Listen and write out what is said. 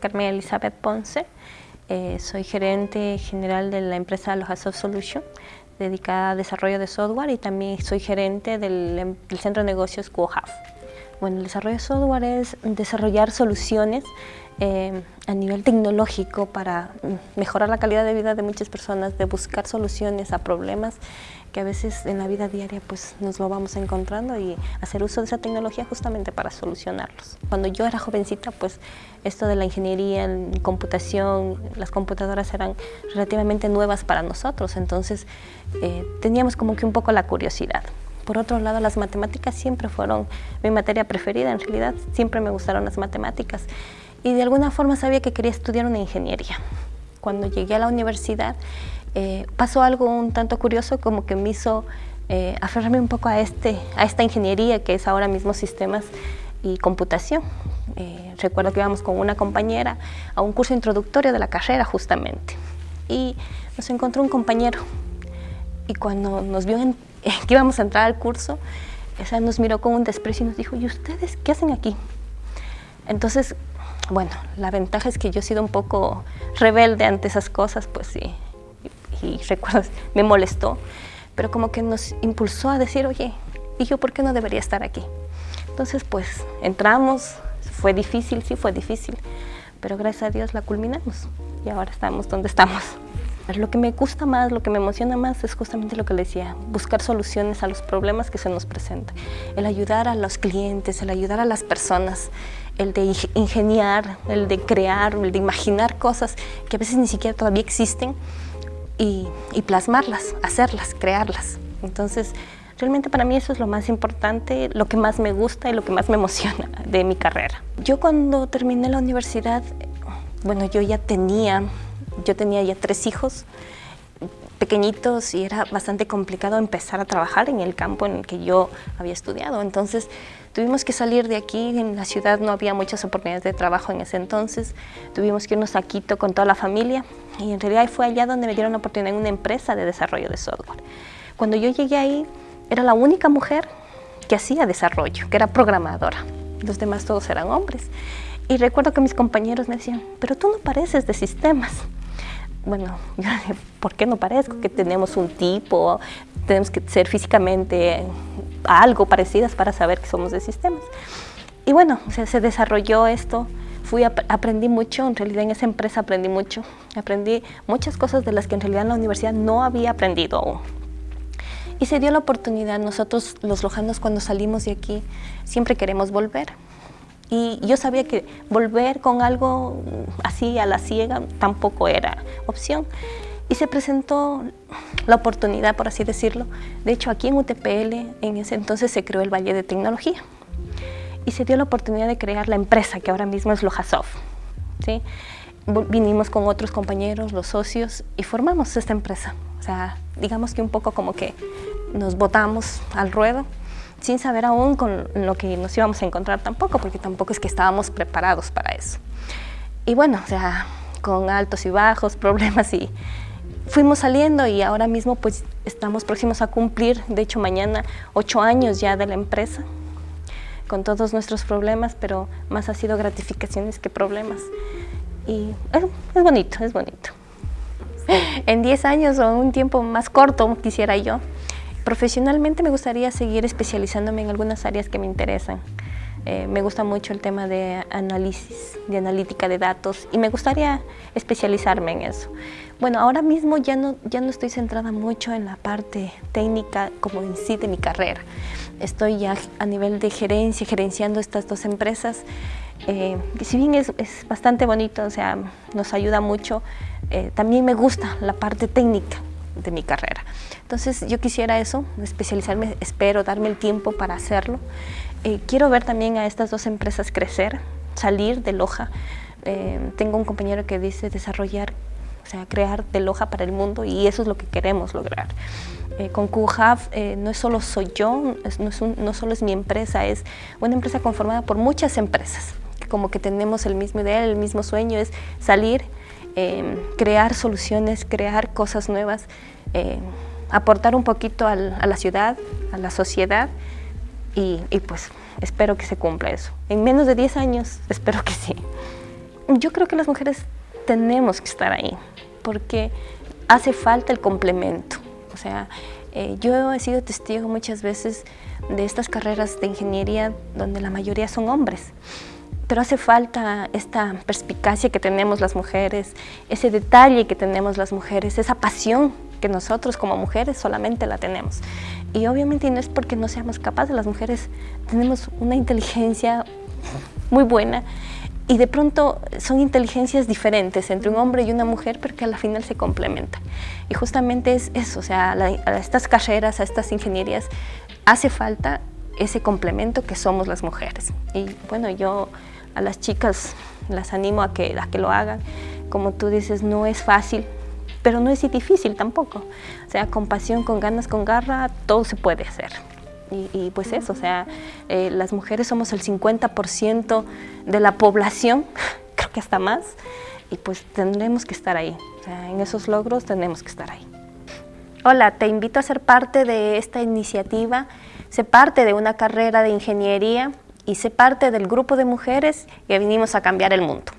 Carmen Elizabeth Ponce. Eh, soy gerente general de la empresa Soft Solution, dedicada a desarrollo de software y también soy gerente del, centro de negocios QoHub. Bueno, el desarrollo de software es desarrollar soluciones eh, a nivel tecnológico para mejorar la calidad de vida de muchas personas, de buscar soluciones a problemas que a veces en la vida diaria pues nos lo vamos encontrando y hacer uso de esa tecnología justamente para solucionarlos. Cuando yo era jovencita pues esto de la ingeniería en computación, las computadoras eran relativamente nuevas para nosotros, entonces eh, teníamos como que un poco la curiosidad. Por otro lado, las matemáticas siempre fueron mi materia preferida, en realidad siempre me gustaron las matemáticas y de alguna forma sabía que quería estudiar una ingeniería. Cuando llegué a la universidad eh, pasó algo un tanto curioso como que me hizo eh, aferrarme un poco a, este, a esta ingeniería que es ahora mismo sistemas y computación. Eh, recuerdo que íbamos con una compañera a un curso introductorio de la carrera justamente y nos encontró un compañero y cuando nos vio que íbamos a entrar al curso, esa nos miró con un desprecio y nos dijo, ¿y ustedes qué hacen aquí? Entonces, bueno, la ventaja es que yo he sido un poco rebelde ante esas cosas, pues sí, y recuerdo, me molestó, pero como que nos impulsó a decir, oye, ¿y yo por qué no debería estar aquí? Entonces, pues, entramos, fue difícil, sí fue difícil, pero gracias a Dios la culminamos y ahora estamos donde estamos. Lo que me gusta más, lo que me emociona más es justamente lo que le decía, buscar soluciones a los problemas que se nos presentan, el ayudar a los clientes, el ayudar a las personas, el de ingeniar, el de crear, el de imaginar cosas que a veces ni siquiera todavía existen y, plasmarlas, hacerlas, crearlas. Entonces, realmente para mí eso es lo más importante, lo que más me gusta y lo que más me emociona de mi carrera. Yo cuando terminé la universidad, bueno, yo ya tenía, yo tenía ya tres hijos pequeñitos y era bastante complicado empezar a trabajar en el campo en el que yo había estudiado. Entonces, Tuvimos que salir de aquí, en la ciudad no había muchas oportunidades de trabajo en ese entonces, tuvimos que irnos a Quito con toda la familia y en realidad fue allá donde me dieron la oportunidad en una empresa de desarrollo de software. Cuando yo llegué ahí, era la única mujer que hacía desarrollo, que era programadora. Los demás todos eran hombres. Y recuerdo que mis compañeros me decían, pero tú no pareces de sistemas. Bueno, ¿por qué no parezco? Que tenemos un tipo, tenemos que ser físicamente algo parecidas para saber que somos de sistemas. Y bueno, se desarrolló esto, fui aprendí mucho, en realidad en esa empresa aprendí mucho, aprendí muchas cosas de las que en realidad en la universidad no había aprendido aún. Y se dio la oportunidad, nosotros los lojanos cuando salimos de aquí siempre queremos volver. Y yo sabía que volver con algo así a la ciega tampoco era opción. Y se presentó la oportunidad, por así decirlo. De hecho, aquí en UTPL, en ese entonces se creó el Valle de Tecnología. Y se dio la oportunidad de crear la empresa, que ahora mismo es Lojasoft. ¿sí? Vinimos con otros compañeros, los socios, y formamos esta empresa. O sea, digamos que un poco como que nos botamos al ruedo, sin saber aún con lo que nos íbamos a encontrar tampoco, porque tampoco es que estábamos preparados para eso. Y bueno, o sea, con altos y bajos, problemas y, fuimos saliendo y ahora mismo pues estamos próximos a cumplir, de hecho mañana, ocho años ya de la empresa, con todos nuestros problemas, pero más ha sido gratificaciones que problemas. Y es, bonito, es bonito. En diez años o un tiempo más corto quisiera yo. Profesionalmente me gustaría seguir especializándome en algunas áreas que me interesan. Eh, me gusta mucho el tema de análisis, de analítica de datos y me gustaría especializarme en eso. Bueno, ahora mismo ya no, ya no estoy centrada mucho en la parte técnica como en sí de mi carrera. Estoy ya a nivel de gerencia, gerenciando estas dos empresas. Eh, si bien es, es, bastante bonito, o sea, nos ayuda mucho, eh, también me gusta la parte técnica de mi carrera. Entonces yo quisiera eso, especializarme, espero darme el tiempo para hacerlo. Eh, quiero ver también a estas dos empresas crecer, salir de Loja. Eh, tengo un compañero que dice desarrollar, o sea, crear de Loja para el mundo y eso es lo que queremos lograr. Eh, con QHub no solo soy yo, no, no solo es mi empresa, es una empresa conformada por muchas empresas, como que tenemos el mismo ideal, el mismo sueño, es salir, crear soluciones, crear cosas nuevas, aportar un poquito a la ciudad, a la sociedad y, pues espero que se cumpla eso. En menos de 10 años espero que sí. Yo creo que las mujeres tenemos que estar ahí, porque hace falta el complemento. O sea, eh, yo he sido testigo muchas veces de estas carreras de ingeniería donde la mayoría son hombres, pero hace falta esta perspicacia que tenemos las mujeres, ese detalle que tenemos las mujeres, esa pasión que nosotros como mujeres solamente la tenemos. Y obviamente no es porque no seamos capaces, las mujeres tenemos una inteligencia muy buena y de pronto son inteligencias diferentes entre un hombre y una mujer, pero que a la final se complementan. Y justamente es eso, o sea, a estas carreras, a estas ingenierías, hace falta ese complemento que somos las mujeres. Y bueno, yo a las chicas las animo a que, a que lo hagan. Como tú dices, no es fácil, pero no es difícil tampoco. O sea, con pasión, con ganas, con garra, todo se puede hacer. Y, pues eso, o sea, eh, las mujeres somos el 50% de la población, creo que hasta más, y pues tendremos que estar ahí. O sea, en esos logros tenemos que estar ahí. Hola, te invito a ser parte de esta iniciativa, sé parte de una carrera de ingeniería sé parte del grupo de mujeres que vinimos a cambiar el mundo.